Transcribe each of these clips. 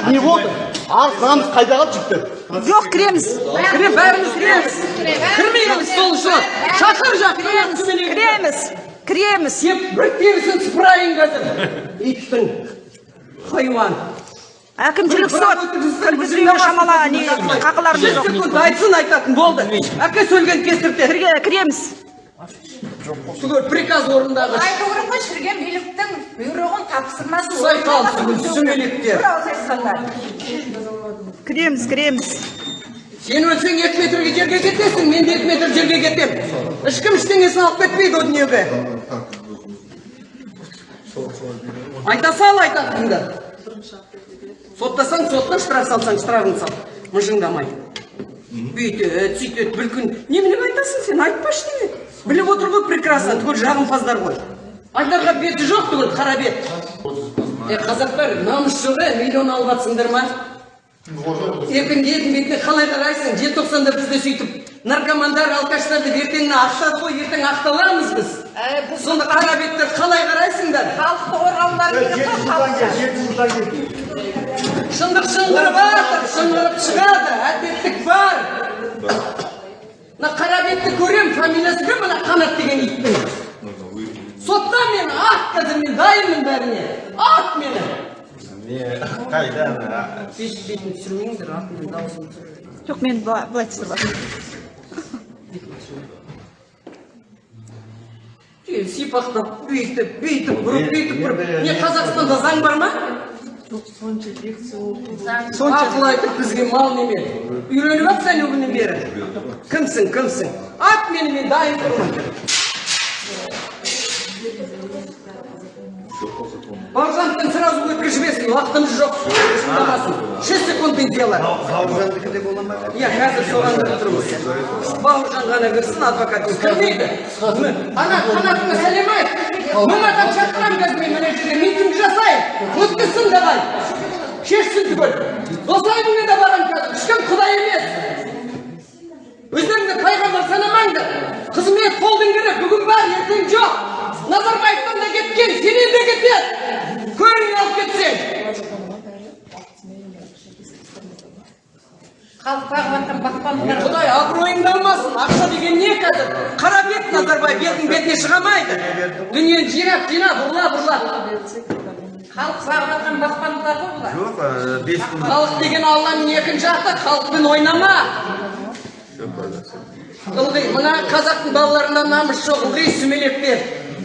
жігіттер не болды арыз қайда қалды жігіттер жоқ кіреміз. Кіре бәріміз кіреміз. Кірмейміз сол үшін шақыр кіреміз. Кіреміз кіреміз. Сен бір терісін сыпырайын қазір. Иттің. Хайуан. Әкімшілік сот. Кіргізбеуге шамала не қақыларымыз жүз жоқ. секунд айтсын айтатын болды. Әке сөйлеген кесірде Кірге- кіреміз. Түгел приказ орындағыш айту керек қой биліктің бұйрығын тапсырмасы Сай сүмелектер. кіреміз кіреміз. Сен өлсең екі метрге жерге кетесің мен де екі метр жерге кетемін ешкім ештеңесін алып кетпейді о дүниеге. Айта сал айтатынды соттасаң сотта штраф салсаң штрафын сал. Мыжыңдамай. Бүйтеді сөйтеді бір күн. Неменеге айтасың сен айтпа ештеңе біліп отыр ғой прекрасно. Түгел жағымпаздар ғой. Айтарға беті жоқ түгел қара бет е қазақтар намыс жоқ е миллион алып жатсыңдар ма? Ертең елдің бетіне қалай қарайсың? Желтоқсанда бізде сөйтіп наркомандар алкаштарды ертеңіне ақтады ғой ертең ақталамыз біз. Сонда қара беттер қалай қарайсыңдар? Халықты қорғаулары керек қой шындық шыңғырып жатыр шыңғырып шығады. Әділеттік бар. Мына қара бетті көремін фамилиясы кім мына қанат деген иттің сотта мені ат қазір мен дайынмын бәріне ат мені бет бетін түсірмеңдер атымның дауысын жоқ мен былай түсіріп сипақтап бүйтіп бүйтіп бұрып бүйтіп бұрып не қазақстанда заң бар ма ақыл айтып бізге мал неме үйреніп жатсың күннен бері кімсің кімсің ат мені мен дайын тұрмын бауыржановтан сразу өткізбесін уақытымыз жоқ шесть секундный дело. Бауыржандікі де бола ма иә қазір соған кіріп тұрмыз бауыржан ғана кірсін адвокат кірмейді ана қанатыңа сәлем айт мың адам шақырамын қазір мен мына жерге митинг жасайын өткізсін давай шешсін түгел досайымыңа да барамын қазір ешкім құдай емес өздеріңді пайғамбар санамаңдар қызмет қолдың керек бүгін бар ертең жоқ назарбаевтан да кеткен сенен де кетеді көрін алып кетсең халық бағып жатқан бақпандар құдай абыройыңды алмасын ақша деген не қазір? Қара бет назарбаев елдің бетіне шыға алмайды дүниені жинап жинап ұрлап ұрлап. Халық бағып жатқан бақпандар ғой бұлар. Жоқ бес күн халық деген алланың екінші аты халықпен ойнама. Ылғи мына қазақтың балаларында намыс жоқ. Ылғи сүмелектер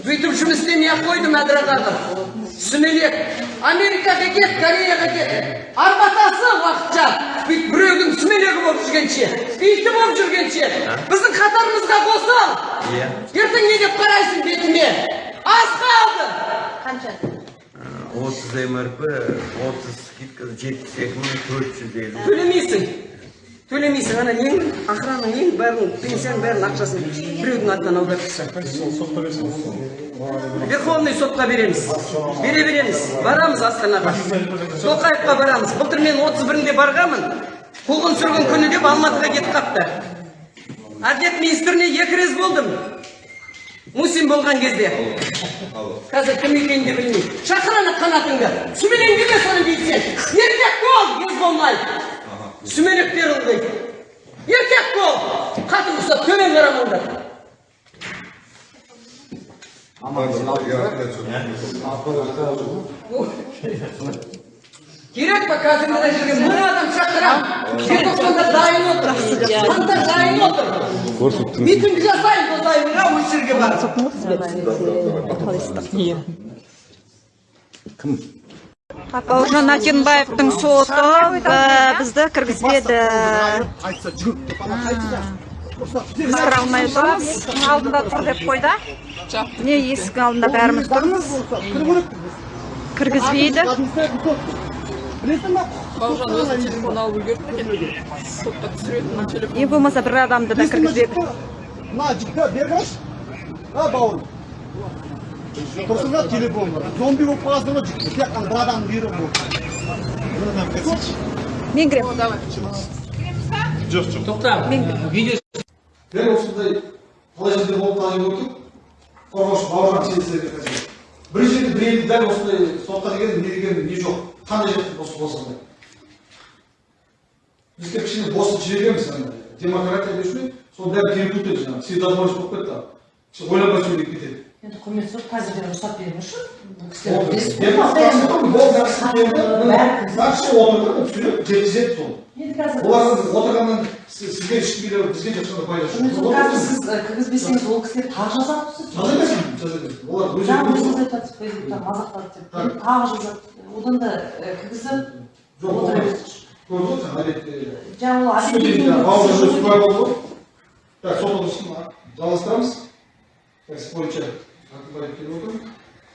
бүйтіп жұмыс істемей ақ қойды мәдіраға сүмелек. Америкаға кет кореяға кет арбатасы уақытша. Бүйтіп біреудің сүмелегі болып жүргенше иті болып жүргенше біздің қатарымызға қосыл иә. Ертең не деп қарайсың бетіме? Аз қалды. Қанша? Отыз мрп отыз скидка жетпіс екі мың төрт жүз елу төлемейсің. Төлемейсің ана нең? Охранаң нең? Бәрін пенсияның бәрін ақшасын біреудің атынан аударып тастады верховный сотқа береміз бере береміз барамыз астанаға тоқаевқа барамыз. Былтыр мен отыз бірінде барғанмын. Қуғын сүргін күні деп алматыға кетіп қапты әділет министріне екі рет болдым. Мусин болған кезде. Қазір кім екенін де білмеймін. Шақыр ана қанатыңды. Сүмелеңді де соны бүйтсең еркек бол ез болмай. Сүмелектер ылғи еркек бол. Қатын ұқсап төмен қарамаңдар. Керек па қазір мына жерге мың адам шақырамын желтоқсанда дайын отыр қаңтар дайын отыр митинг жасайын досайымға осы жерге барып бауыржан әтенбаевтың соты ә, бізді кіргізбеді айтса жүр кіре алмай отырмыз алдында тұр деп қойды міне есіктің алдында бәріміз тұрмыз. Кіргізбейді. Білесің ба бауыржан өзі телефон алып үлгерді екен? Сотта түсіретін телефон? Ең болмаса бір адамды да кіргізбеді мына жігітті бері қарашы а бауырым. Тұрсың ба телефон бар. Зомби болып қаласың ғой жігіт тек қана бір адамның бұйрығы болды мен кіремін. Тоқта дәл осындай талай жерде болып қалған көрдік қорғаушы бауыржан сейітсіздерге қазір бір жерде бір елді дәл осындай сотқа деген не деген не жоқ. Қандай жерде осы босанбай бізге кішкене босып жібереміз ана демократия деші сол бәрі келіп кетеді жаңағы вседозволенность болып кетті. Ойланбай сөйлеп кетеді. Енді құрметті сот қазірден рұқсат беріңізші бұл кісілер мен жеткізеді сол олардың отырғаннан сіз- сізге ешкім келе бізге ешқандай пайда құрметті сот, жоқ қазір сіз кіргізбесеңіз ол кісілер тағы жазады жаза берсін жаза берсін олар өздері жаңа өзіңіз айтып фейсбукта мазақтады деп тағы жазады одан да і, кіргізіп жоқ отыра берсінші көрдіңіз әдетте жаңа ол болды ғой так. Сот отырысын жалғастырамыз так іс бойынша келіп отыр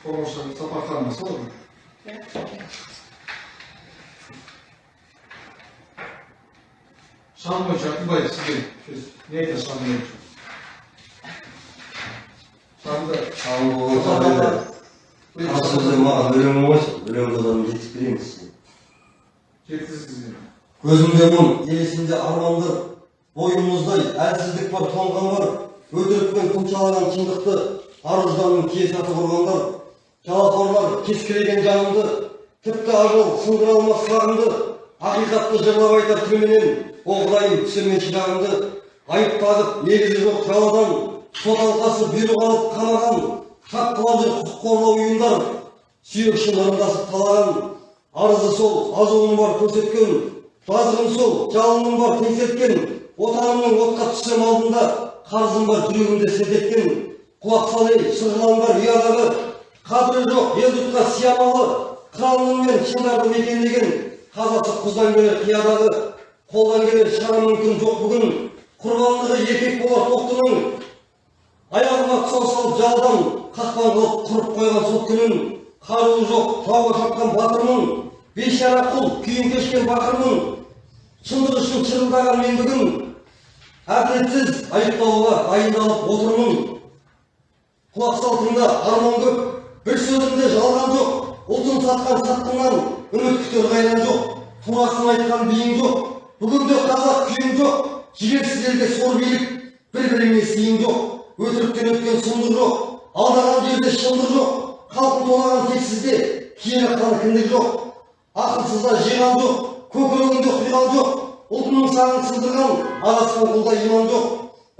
қорғаушы сапарханова солай ма 3번 작품가 있으니 내게 선물 көзімде мұң елесінде арманды бойымыздай әлсіздік бар тоңғандар өтірікпен тұмшалаған шындықты ар ұжданның кие құрғандар жалақорлар кескілеген жанымды тіпті ажал сындыра алмас сарымды ақиқатты жырлап айтар тілменен о құдайым түсірме шыдағымды айып тағып негізі жоқ жаладан сот алқасы бұйрық алып қамаған шапқылап жүр құқық қорғау ұйымдар сүйек үшін талаған арызы сол азуым бар көрсеткен жазығым сол жалыным бар теңселткен отанымның отқа түссем алдында қарызым бар жүрегімде селт еткен құлақ сал ей ұядағы қадірі жоқ ел жұртқа сиямалы қыралының мен шыңдарды мекендеген қазасы құздан келер қиядағы қолдан келер шығару мүмкін жоқ бүгін. Құрбандығы еркек болар тоқтының. Аяғыма тұсау салып жалдан қақпан қылып құрып қойған сот күнін. Қаруы жоқ тауға шапқан батырмын. Бейшара құл күйін кешкен бақырмын. Шындық үшін шырылдаған мен бүгін. Әділетсіз айыптауға дайындалып отырмын. Құлақ сал тыңда арман көп бір сөзімде жалған жоқ. Ұлтын сатқан сатқыннан үміт күтер қайран жоқ турасын айтқан биің жоқ бүгінде қазақ күйің жоқ жігерсіз елде сор билік бір біріңе сыйың жоқ өтіріктен өткен сұмдық жоқ алдаған жерде шындық жоқ халқын тонаған тексізде киелі қан кіндік жоқ ақылсызда жиған жоқ көкірегінде құйған жоқ ұлтының саңын сыздырған адасқан құлда иман жоқ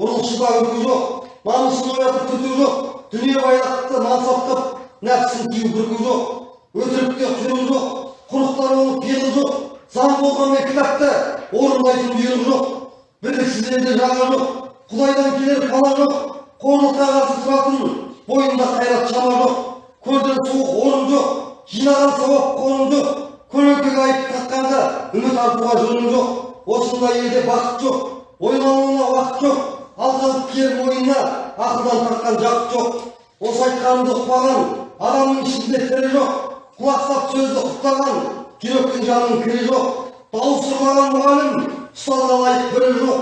ұрлықшыда үркі жоқ намысын оятып түрту жоқ дүние байлықты мансап қып нәпсін кию бүрку жоқ. Өтірікте құйрық жоқ құрықтар оның пиғыл жоқ заң болғанмен кітапты орындайтын бұйрық жоқ бірліксіз елде жаға жоқ құдайдан келер пана жоқ қорлыққа қарсы тұратын бойында қайрат шама жоқ көрден суық орын жоқ жинаған сауап қорым жоқ көлеңкеге айып таққанға үміт артуға жөнім жоқ осындай елде бақыт жоқ ойлануына уақыт жоқ алданып келер мойнына ақылдан тартқан жақыт жоқ осы айтқанымды ұқпаған адамның ішінде тірі жоқ құлақ сап сөзді құптаған жүректің жанының кірі жоқ дауыс ұрлаған мұғалім ұстазға лайық бірі жоқ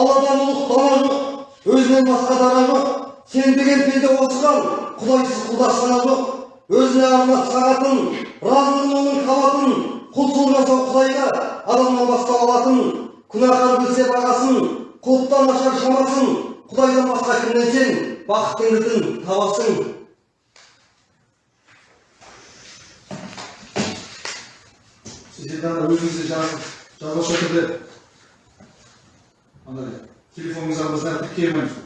алладан ұлық дана жоқ өзінен басқа дара жоқ сенбеген пенде осыған құдайсыз құлдастана жоқ өзіне арнап сағатын разылығын оның қабатын құлшылық жасау құдайға адамнан бастау алатын күнәһар білсе бағасын құлыптан ашар шамасын құдайдан басқа кімнен сен бақыттың кілтін табасың сіздерде ана өзіңізде жазып жазбаша түрде андай телефоныңызға тіркелмеңіз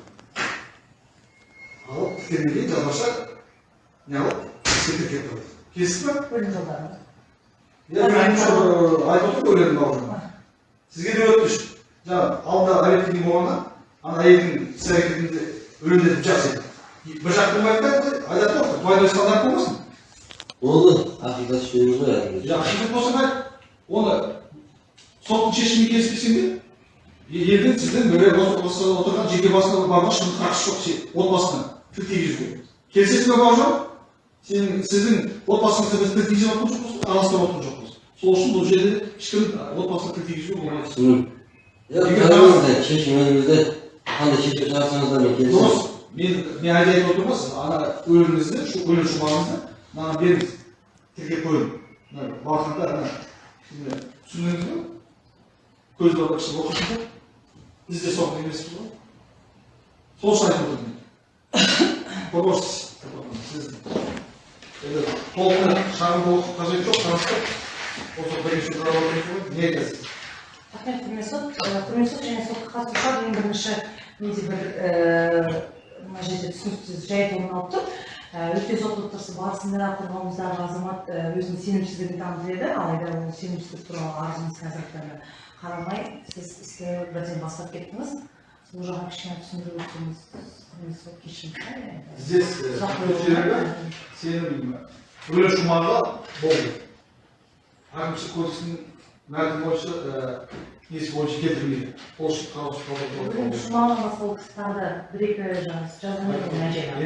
алып тіркелгеннен кейін жазбаша не алып іске тіркеп иә мен айтып отыр өлең бауыржан сізге де өтініш жаңағы алдында әлектің болғанда ана әйелдің іс әрекетінде өлеңдетіп жақсы бір жақ болмайды да айтады ғой двойной стандарт болмасын болды ақиқат сөйлейміз ғой болса айт оны соттың шешімімен келіспесең де елдің сіздің бір осы осы отырған жеке басына барма шын қатысы жоқ сен отбасына тіл тигізуге. Келісесіз бе бауыржан сенің сіздің отбасыңызда біз тіл тигізіп жатқан жоқпыз араластырып жатқан жоқпыз. Сол үшін бұл жерде ешкім отбасына тіл тигізуге болмайды. Түсіндім шешім өзіңізде қандай шешім шығарсаңыз да мен келісемін дұрыс. мен мен әлде айтып отырмын ғой ана өлеңіңізді шу өлең шумағыңызды маған беріңіз. Тіркеп қойын мына міне түсіндіңіз ба көз кісі оқысын ба біз де соған емеспіз ғой сол үшін айтып отырмын мен қорғаушы сіз енді толықтай шағымды оқып қажет жоқ таныстық осы бірінші қарап отырмыз ғой не айтасыз рахмет құрметті сот және сотқа қатысушылар ең бірінші менде бір мына жерде түсініксіз жайт орын алып тұр өткен сот отырысы барысында қорғауымыздағы азамат өзінің сенімсіздігін танытып еді алайда ол сенімсіздік туралы арызыңыз қазіргі таңда қарамай сіз істі бірден бастап кеттіңіз сол жағын кішкене түсіндіріп өтсеңіз құрметті сот. Здесь сенім шумағы болды әкімшілік кодекстің мәтіні бойынша несі бойынша келтірмейді ол үшін қараушы Өлім қалдырылды шумағынан басқа ол кісі тағы да бір екі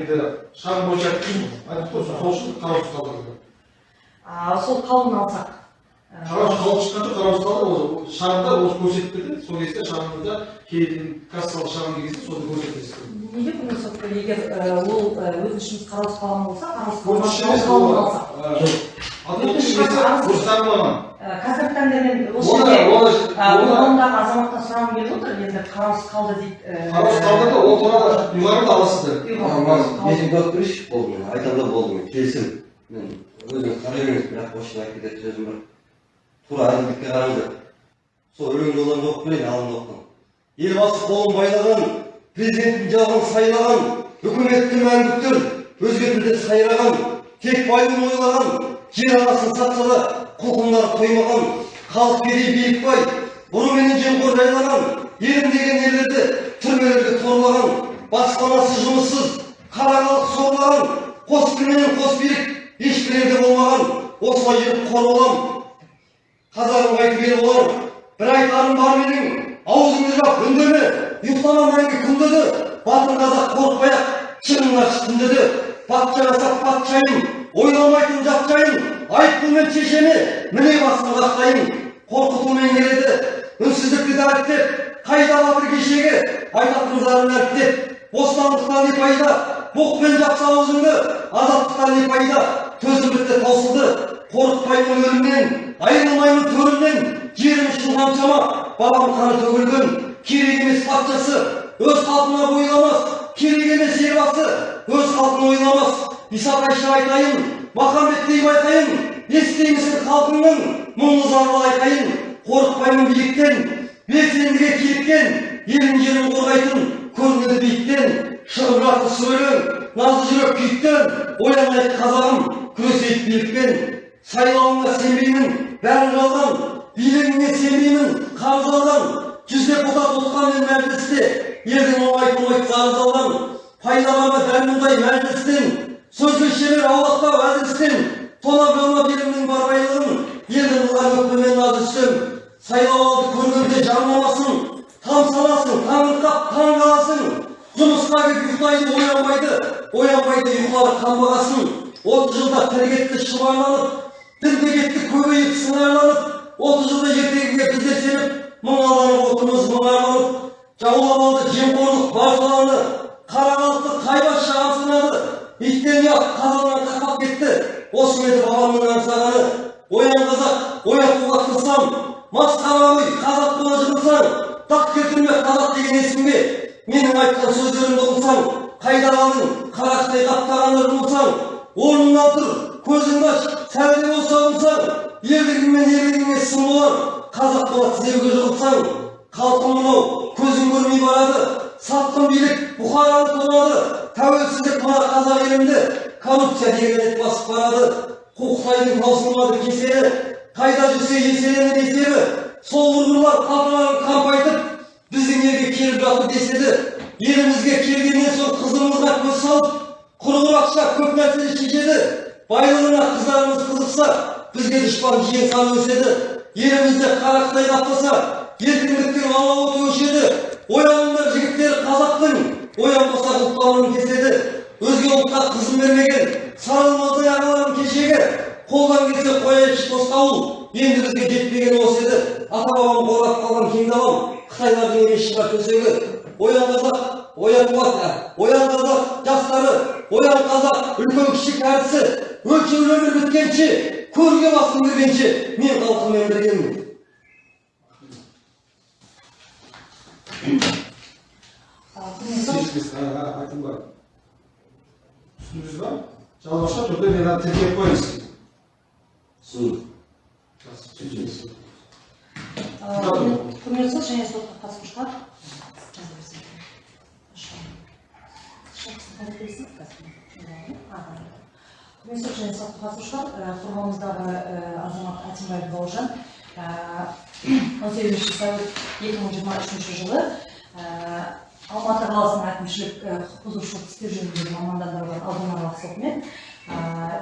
енді шағым бойынша айтып қой сол үшін қараушы қалдырылды А, сол қаулыны алсақ қалып шыққанша қараушы қалдыр ол шағымда ол көрсетіп берді сол кезде шағымда кейін кассалық шағым кезде соны көрсетесіз неге егер ол ә, өтінішіміз қараусыз қалған болса қараусыз қазіргі таңда мен осы азаматтан сұрағым келіп отыр енді қараусыз қалды дейді ә, қараушы қалдырды ол туралы ұйғарымды аласыздар Мен берейінші болды мен айтамын да болды мен келісім мен өзім қарай бермеймін бірақ осыны айтып кететін сөзім бар тура әділдікке қараңыздар сол өлең жолдарын оқып берейін алдында оқыған елбасы қолын байлаған президенттің жағын сайлаған үкіметті мәңгүктір өзге тілде сайраған тек байдың ойлаған жер анасын сатса да құлқындар қоймаған халық кедей биік бай ұрыменен жемқор жайлаған елім деген ерлерді түрмелерге торлаған баспанасыз жұмыссыз қара халық сорлаған қос тілменен қос билік ешбір елде болмаған осылай жүріп қор болам. Қазағым қайтып ел болар бір айтарым бар менің аузыңды жап үндеме ұйықтама мәңгі күндеді батыр қазақ қорықпай ақ шыңына түндеді патша жасап патшайым ойламайтын жат жайын айыппұлмен шешеме міне басын қақтайын қорқытумен келеді үнсіздікті дәріптеп қайда батыр кешегі айтатын зарын әріптеп бостандықтан не пайда боқпен жапса аузыңды азаттықтан не пайда ұйықтайды оянбайды оянбайды ұйқылары қанбағасын отыз жылда тірі кетті шұбарланып дінге кетті көбейіп сыңарланып отыз жылда ертегіге біздер сеніп мың алланың отымыз мұнарланып жаулап алды жемқорлық бар саланы қара халықты қайбас шағым сынады иттен ұят қазаннан қақпақ кетті. осы еді бабамның аңсағаны. оян қазақ оятуға тырысам масқара ой қазақ бола жығылсаң дақ келтірме қазақ деген есімге. менің айтқан сөздерімді ұғынсаң қайда қалдың қарақтай қаптағанды жұмылсаң орныңнан тұр көзіңді аш сәл де болса ұғынсаң ерлігің мен ерлігіңе сын болар. Қазақ бола тізеуге жығылсаң халқым мынау көзің көрмей барады. Сатқын билік бұқараны тонады тәуелсіздік мына қазақ елімді коррупция деген ет басып барады. Қуықтайдың таусылмады кесері қайда жүрсе еселенер есебі сол ұрғырлар қалталарын қампайтып біздің елге келіп жатыр деседі. Елімізге келгеннен соң қызымызға көз салып құрғыр ақша көп нәрсені шешеді байлығына қыздарымыз қызықса бізге дұшпан жиен саны өседі елімізде қарақтай қаптаса еркіндіктің алауы өшеді ояныңдар жігіттер қазақтың оянбаса ұлттарың кеседі өзге ұлтқа қызын бермеген сарылмаздай ағаларым кешегі қолдан келсе қояйыншы тосқауыл енді бізге жетпеген осы еді ата бабам қорғап қалған кең далам қытайлардың емес шығар төсегі оян қазақ оян оян қазақ жастары оян қазақ үлкен кіші кәрісі өлшеулі өмір біткенше көрге басым кіргенше мен халқыммен біргемін айтым бар. Түсіндіңіз ба? Жалғаша түрде мен ана тіркеп сізге. Түсіндім. Сот және сотқа қатысушылар сотқа қатысушылар қорғауымыздағы азамат әтімбаев бауыржан он сегізінші сәуір екі мың жиырма үшінші жылы алматы қаласының әкімшілік құқық бұзушылық істер жөніндегі мамандандырылған ауданаралық сотымен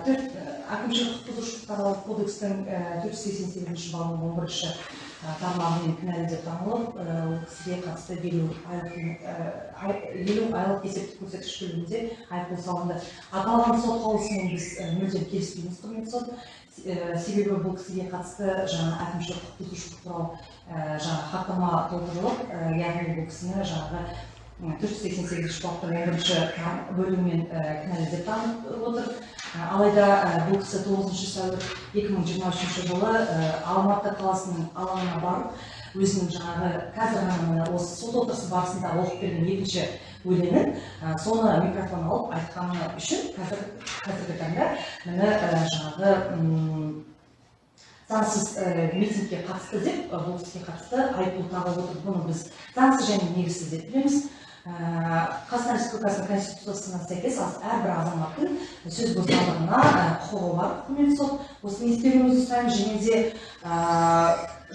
төрт әкімшілік құқық бұзушылық туралы кодекстің төрт жүз сексен сегізінші бабының он бірінші тармағымен кінәлі деп танылып ол кісіге қатысты елу елу айлық есептік көрсеткіш көлемінде айыппұл салынды. Аталған сот қаулысымен біз мүлдем келіспейміз құрметті сот. Себебі бұл кісіге қатысты жаңа әкімшілік құқық бұзушылық туралы жаңа хаттама толтырылып яғни бұл кісіні жаңағы төрт жүз сексен сегізінші баптың бірінші бөлімімен кінәлі деп танып отыр алайда бұл кісі тоғызыншы сәуір екі мың жиырма үшінші жылы алматы қаласының алаңына барып өзінің жаңағы қазір ғана осы сот отырысы барысында оқып берген екінші өлеңін соны микрофон алып айтқаны үшін қазір қазіргі таңда міне жаңағы заңсыз митингке қатысты деп бұл кісіге қатысты айыппұл тағып отыр бұны біз заңсыз және негізсіз деп білеміз. Қазақстан республикасының конституциясына сәйкес әрбір азаматтың сөз бостандығына құқығы бар құрметті сот осыны ескеруіңізді сұраймыз және де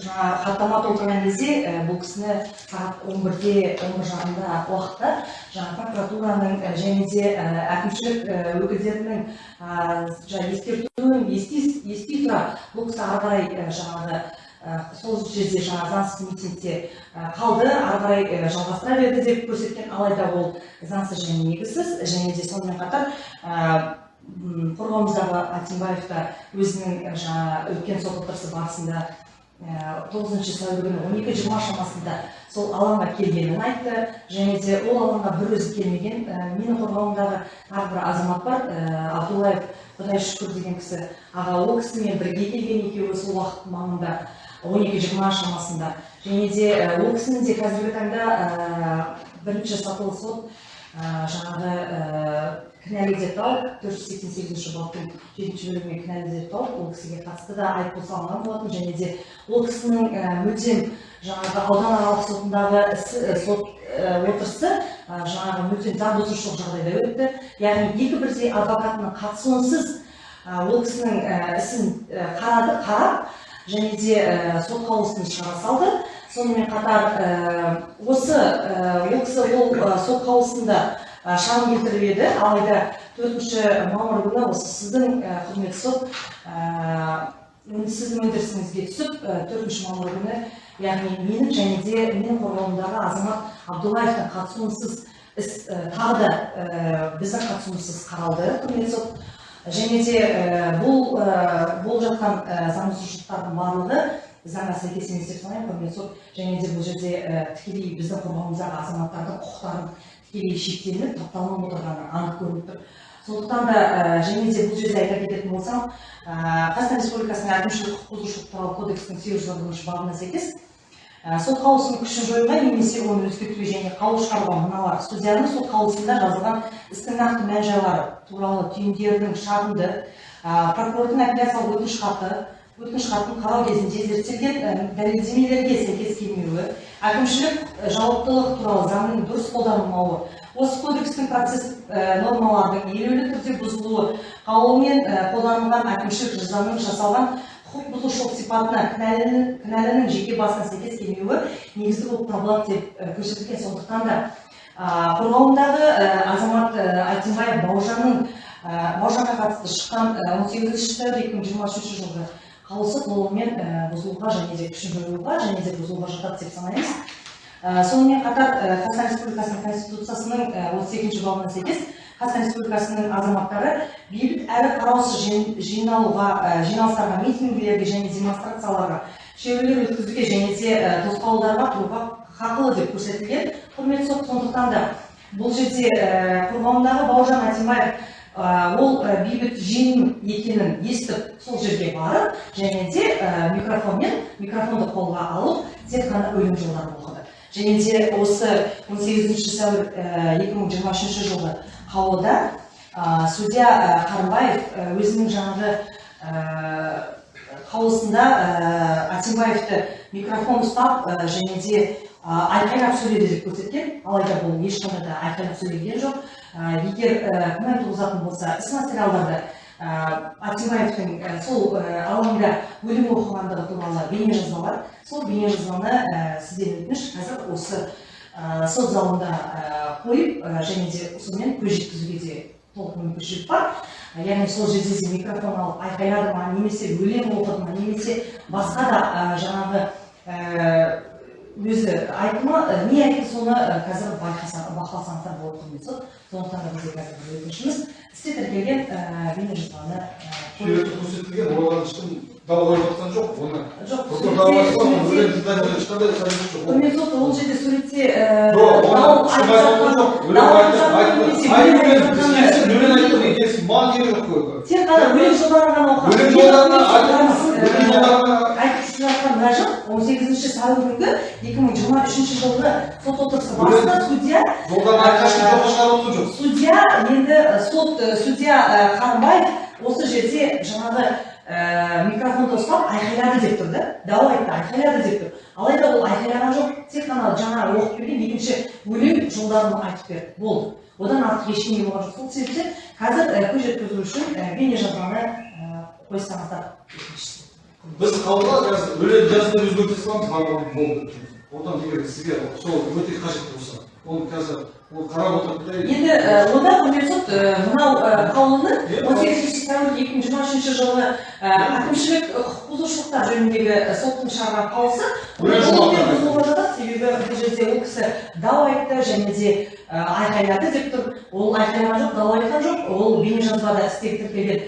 жаңа хаттама толтырған кезде бұл кісіні сағат он бірде он бір жарымда уақытта жаңа прокуратураның және де әкімшілік өкілдерінің жаңа ескертуін ести тұра. Бұл кісі ары қарай жаңағы сол жерде жаңағы заңсыз митингте қалды. Ары қарай жалғастыра берді деп көрсеткен алайда ол заңсыз және негізсіз. Және де сонымен қатар қорғауымыздағы атимбаев та өзінің жаңа өткен сот отырысы барысында тоғызыншы сәуір күні он екі жиырма шамасында сол алаңға келгенін айтты. Және де ол алаңға бір өзі келмеген менің қорғауымдағы тағы бір азамат бар абдуллаев құдай шүкір деген кісі аға ол кісімен бірге келген екеуі сол уақыт маңында он екі жиырма шамасында. Және де ол кісінің де қазіргі таңда бірінші сатылы сот жаңағы кінәлі деп тауып төрт жүз сексен сегізінші баптың жетінші бөлігімен кінәлі деп тауып ол кісіге қатысты да айыппұл салынған болатын. Және де ол кісінің мүлдем жаңағы ауданаралық сотындағы сот отырысы жаңағы мүлдем заң бұзушылық жағдайда өтті. Яғни екі бірдей адвокатының қатысуынсыз ол кісінің ісін қарады қарап және де сот қаулысын шығара салды. Сонымен қатар осы ол кісі ол сот қаулысында шағым келтіріп еді. Алайда төртінші мамыр күні осы сіздің құрметті сот сіздің өндірісіңізге түсіп төртінші мамыр күні яғни менің және де менің қорғауымдағы азамат абдуллаевтың қатысуынсыз іс тағы да біздің қатысуымызсыз қаралды құрметті сот. Және де бұл болып жатқан заңбұзушылықтардың барлығы заңға сәйкес емес деп санаймын. Құрметті сот және де бұл жерде тікелей біздің қорғауымыздағы азаматтардың құқықтарын тікелей шектелініп тапталынып отырғаны анық көрініп тұр. Сондықтан да және де бұл жерде айта кететін болсам қазақстан республикасының әкімшілік құқық бұзушылық туралы кодекстің сегіз жүз бірінші бабына сәйкес сот қаулысының күшін жоюға немесе оны өзгертуге және қаулы шығаруға мыналар. Судьяның сот қаулысында жазылған істің нақты мән жайлары туралы түйіндердің шағымды прокурордың апелляциялық өтініш хаты өтініш хатын қарау кезінде зерттелген дәлелдемелерге сәйкес келмеуі әкімшілік жауаптылық туралы заңның дұрыс қолданылмауы осы кодекстің процесс нормаларының елеулі түрде бұзылуы қаулымен қолданылған әкімшілік жазаның жасалған құқық бұзушылық сипатына кінәлінің жеке басына сәйкес келмеуі негізгі болып табылады деп көрсетілген. Сондықтан да қорғауындағы азамат айтимбаев бауыржанның бауыржанға қатысты шыққан он сегізінші екі мың жиырма үшінші жылғы қаулысы толығымен бұзылуға және де күшін жоюға және де бұзылуға жатады деп санаймыз. Сонымен қатар қазақстан республикасының конституциясының отыз екінші бабына сәйкес қазақстан республикасының азаматтары бейбіт әрі қараусыз жиналуға жиналыстарға митингілерге және демонстрацияларға шерулер өткізуге және де тосқауылдарға тұруға хақылы деп көрсетілген құрметті сот сондықтан да бұл жерде қорғауындағы бауыржан атимбаев ол бейбіт жиын екенін естіп сол жерге барып және де микрофонмен микрофонды қолға алып тек қана өлең жолдарын оқыды. Және де осы он сегізінші сәуір екі мың жиырма үшінші жылғы қаулыда судья қарымбаев өзінің жаңағы қаулысында ә, атимбаевты микрофон ұстап ә, және де ә, айқайлап сөйледі деп көрсеткен. Алайда бұл ешқандай да айқайлап сөйлеген жоқ. Ә, егер ә, күмән туғызатын болса іс материалдарды ә, атимбаевтың ә, сол ә, алаңда өлім оқығандығы туралы бейнежазба бар. Сол бейнежазбаны ә, сізден өтініш қазір осы ә, сот залында қойып ә, және де сонымен көз жеткізуге де толық мүмкіншілік бар яғни сол жерде де микрофон алып айқайлады ма немесе өлең оқыды ма немесе басқа да жаңағы өзі айтты ма ә, не айтты соны қазір бақыласаңыздар болады құрметті сот сондықтан да бізде қазір бір өтінішіміз. Істе тіркелген бейнежазбаны көрсетілген олар ешкім дау қойып жатқан жоқ оны жоқ сот ол жерде суретте мен мен тек қана өлең жолдарын ғана оқыған. Өлең айтып жатқан он сегізінші сәуір күнгі екі мың жиырма үшінші жылғы сот отырысы барысында судья судья енді сот судья қарымбаев осы жерде жаңағы ә, микрофонды ұстап айқайлады деп тұр да. Дау айтты айқайлады деп тұр. Алайда ол айқайлаған жоқ тек қана жаңа оқып берген екінші өлең жолдарын айтып берді. Болды. Одан артық ештеңе болған жоқ. Сол себептен қазір көз жеткізу үшін бейнежазбаны қойсаңыздар. Біз қабылдап қазір өлең жазуды өзгерте саламыз, барлығы болды. Одан егер сізге сол өте қажет болса, оны қазір ол қарап отырып та енді онда құрметті сот мынау қаулыны он сегізінші сәуір екі мың жиырма үшінші жылғы әкімшілік құқық бұзушылықтар жөніндегі соттың шығарған қаулысы ол жатады себебі бұл жерде ол кісі дау айтты және де айқайлады деп тұр ол айқайлаған жоқ дау айтқан жоқ ол бейнежазбада істегі тіркелген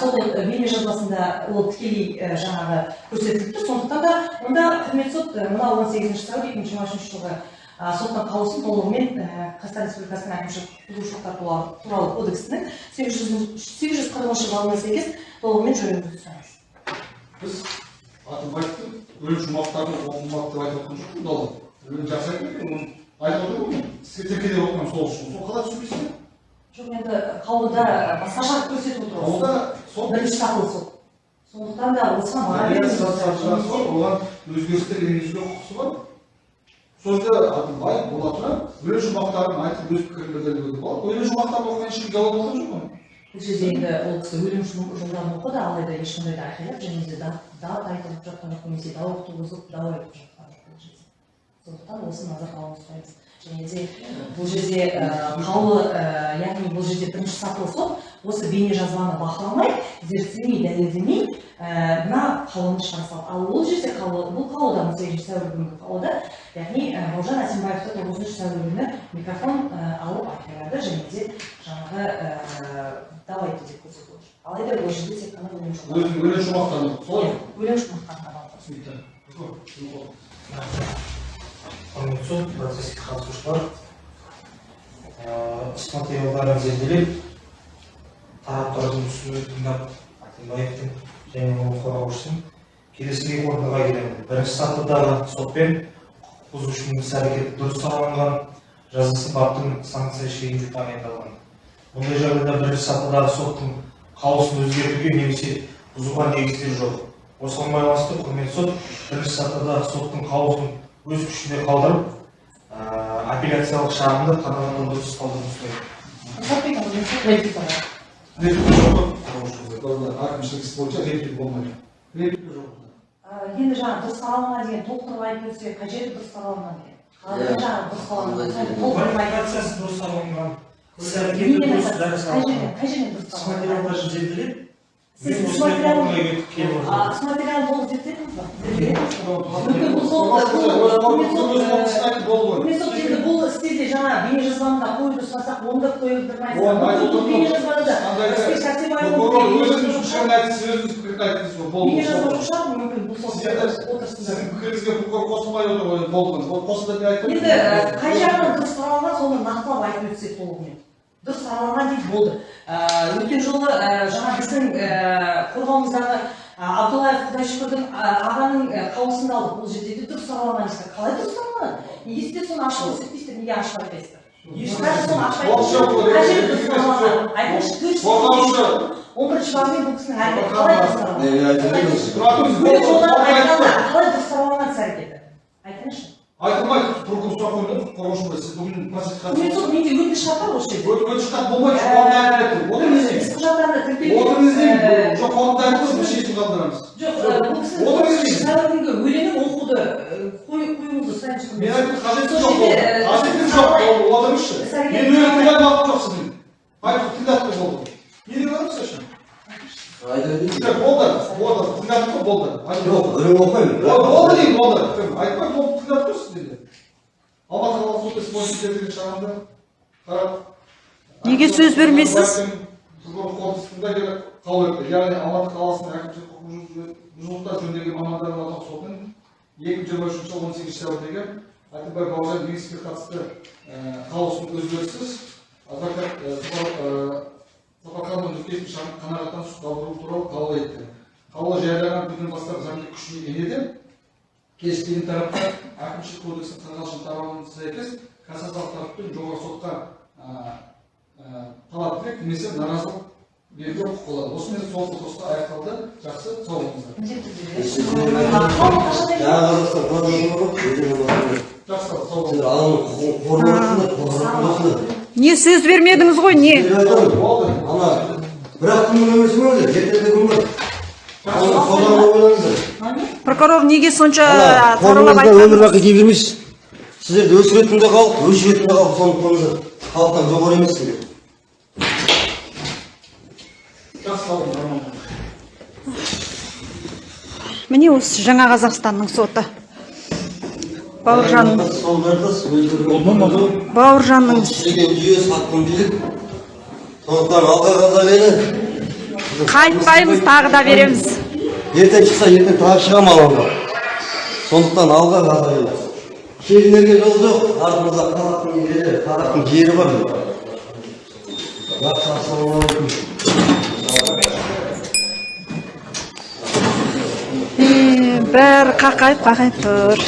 сол ә, бейнежазбасында ол тікелей ә, жаңағы көрсетіліп тұр сондықтан да онда құрметті сот ә, мынау он сегізінші сәуір екі мың жиырма үшінші жылғы соттың қаулысын толығымен қазақстан республикасының әкімшілік бұзушылықтар туралы, кодексінің сегіз жүз сегіз жүз қырқыншы бабына сәйкес толығымен жөнінде сұраймыз біз атымбаевтың өлең жұмақтарын оқымады деп айтып отырған жоқпын. Өлең жақсы айтып оны айтып отырмын ғой мен. Тіркеде оқыған сол үшін. Сол қалай түсінбейсіз бе? Жоқ енді қаулыда басқаша көрсетіп отыр Қаулыда сол бірінші сатылы сот сондықтан да осыған баға сол, оған өзгерістер енгізуге құқысы бар. Сол жерде Атымбаев бола тұра өлең жұмақтарын айтып өз пікірін білдіруге болады. өлең жұмақтарын оқыған ешкім жауап болған жоқ қой. бұл жерде енді ол кісі өлім жол- жолдарын оқыды алайда ешқандай да айқайлап және де да- дат айтылып жатқан жоқ немесе дау туғызып дау айтып жатқан жоқ сондықтан осы назарға алуыңызды сұраймыз және де бұл жерде ә, қаулы ә, яғни бұл жерде бірінші сатылы сот осы бейнежазбаны бақыламай зерттемей дәлелдемей мына қаулыны шығара салды. Ал ол жерде қаулы бұл қаулыда он сегізінші сәуір күнгі қаулыда яғни бауыржан әсембаевты тоғызыншы сәуір күні микрофон алып айқайлады және де жаңағы дау айтты деп көрсетіп отыр. Алайда ол жерде тек қана өлең Өлең жұмақтарын солай өлең алды. түсінікті. Сот процеске қатысушылар іс материалдарын зерделеп тараптардың түсінігін тыңдап атимбаевтың және оның қорғаушысының келесідей қорытындыға келемін. Бірінші сатыдағы сотпен құқық бұзушының іс әрекеті дұрыс сараланған жазасы баптың санкция шегінде тағайындалған. Мұндай жағдайда бірінші сатыдағы соттың қаулысын өзгертуге немесе бұзуға негіздер жоқ. Осыған байланысты құрметті сот бірінші сатыдағы соттың қаулысын өз күшінде қалдырып ыыы, апелляциялық шағымды қанағаттан дұрыс әкімшілік іс бойынша реплика болмайды. Реплика жоқ. Ә, енді жаңағы дұрыс сараланған деген толықтырып айтып өтсе қай жері дұрыс сараланған деген жаңағы дұрыс квалификациясы дұрыс іс әрекеті дәріс қай жерден қай жерден дұрыс ба ба Мүмкін бұл сол- бұл мен сол жаңа бейнежазбаны да қоюды сұрасақ оны да айтып отырмын. бейнежазбаны да жоқ шығар мүмкін бұл отырысында Сіздің пікіріңізге прокурор қосылмай отыр ғой. Ол қосылды деп айтты. енді ә, қай жағынан дұрыс соны нақтылап айтып өтсек толығымен дұрыс сараланған дейді болды Ә, өткен жолы ә, жаңа біздің ә, қорғауымыздағы ә, абдуллаев құдайшүкірдің ә, ағаның ә, қаулысында алдық бұл жерде де дұрыс сараланған дейсіздер қалай дұрыс сараланған неге сіздер соны ашып көрсетпейсіздер неге ашып айтпайсыздар дұрыс он бірінші бабымен бұл кісінің әрекеті қалай іс әрекеті айтыңызшы прокурор сұрақ қойды қорғаушы сіз бүгін профессор мен сол менде өтініш хат бар осы жерде өтіп шыққан болмайды отырыңыз іс құжаттарында тіркелген отырыңыз деймін Э, жоқ қоғамда айтып біз шешім қабылдаймыз жоқ сәуірдегі өлеңін оқуды қоюыңызды мен қажеті жоқ қажеті жоқ ол отырыңызшы іс-әрекет- мен өлең тыңдап уақыт жоқ сіздің айтып тыңдап не деп болды болды тыңдадық қой болды жоқ өлең болды деймін болды айтпай болды тыңдап алматы бойынша қарап Неге сөз бермейсіз? қорытындысында келіп қаулы етті яғни алматы қаласының әкімшілік құқық бұзушылықтар жөніндегі мамандардың орталық сотының екі мың жиырма үшінші жылы он сегізінші сәуірдегі әкімбай бауыржан қатысты қаулысын өзгеріссіз адвокат сапарханов нүктесін қанағаттан қалдыру туралы қаулы етті қаулы жарияланған күннен бастап заңды күшіне енеді. Келіспеген тараптар әкімшілік кодекстің қырық алтыншы тармағына сәйкес кассациялық тараптың жоғарғы сотқа талап тілек немесе наразылық беруге құқылы осымен сол отырысқа аяқталды. Жақсы сау болыңыздар. Не сөз бермедіңіз ғой не? Ана бір ақ күннің өмір сүрмеңіздер ертеңгі күн бар ойлаңыздар прокурор неге сонша қолыңызда өмір бақи дей бермейсіз сіздерді өсіретін де халық өшіретін де халық соны қойыңыздар халықтан жоғары болыңыздар. міне осы жаңа қазақстанның соты. Бауыржан бауыржанның сондықтан алға қазақ елі қайтпаймыз тағы да береміз. Ертең шықса ертең тағы шығамын алаңға сондықтан алға қазақ елі келінерге жол жоқ. Артымызда қазақтың елі қазақтың жері бар. Жақсы ассалаумағалейкум Е, бәрі қақайып қақайып тұр.